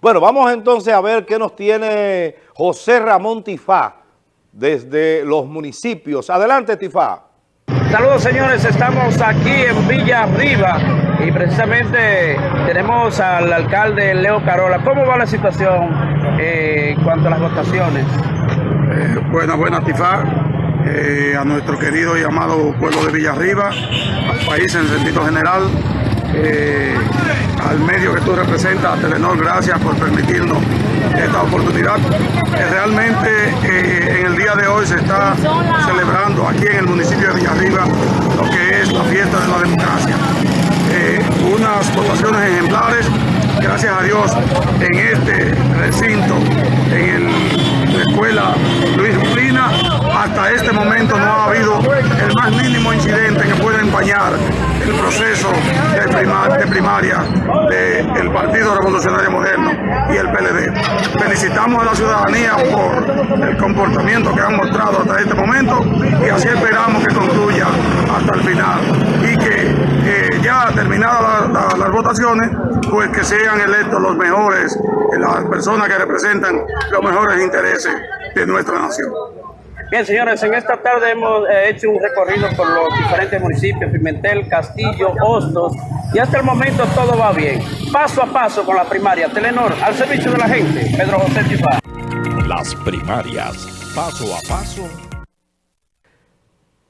Bueno, vamos entonces a ver qué nos tiene José Ramón Tifá desde los municipios. Adelante, Tifá. Saludos, señores. Estamos aquí en Villa Arriba y precisamente tenemos al alcalde Leo Carola. ¿Cómo va la situación eh, en cuanto a las votaciones? Eh, buena, buena, Tifá. Eh, a nuestro querido y amado pueblo de Villarriba, al país en sentido general, eh, al medio que tú representas, Telenor, gracias por permitirnos esta oportunidad. Realmente eh, en el día de hoy se está celebrando aquí en el municipio de Villarriba lo que es la fiesta de la democracia. Eh, unas votaciones ejemplares, gracias a Dios, en este recinto, en la escuela Luis Plina, hasta este momento no ha habido el más mínimo incidente que pueda empañar el proceso de, prima- de primaria del Partido Revolucionario Moderno y el PLD. Felicitamos a la ciudadanía por el comportamiento que han mostrado hasta este momento y así esperamos que concluya hasta el final y que ya terminadas la- la- las votaciones, pues que sean electos los mejores, las personas que representan los mejores intereses de nuestra nación. Bien, señores, en esta tarde hemos eh, hecho un recorrido por los diferentes municipios, Pimentel, Castillo, Hostos, y hasta el momento todo va bien. Paso a paso con la primaria. Telenor, al servicio de la gente, Pedro José Tifá. Las primarias, paso a paso.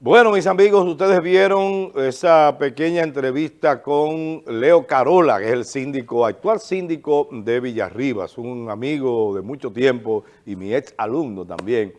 Bueno, mis amigos, ustedes vieron esa pequeña entrevista con Leo Carola, que es el síndico, actual síndico de Villarribas, un amigo de mucho tiempo y mi ex alumno también.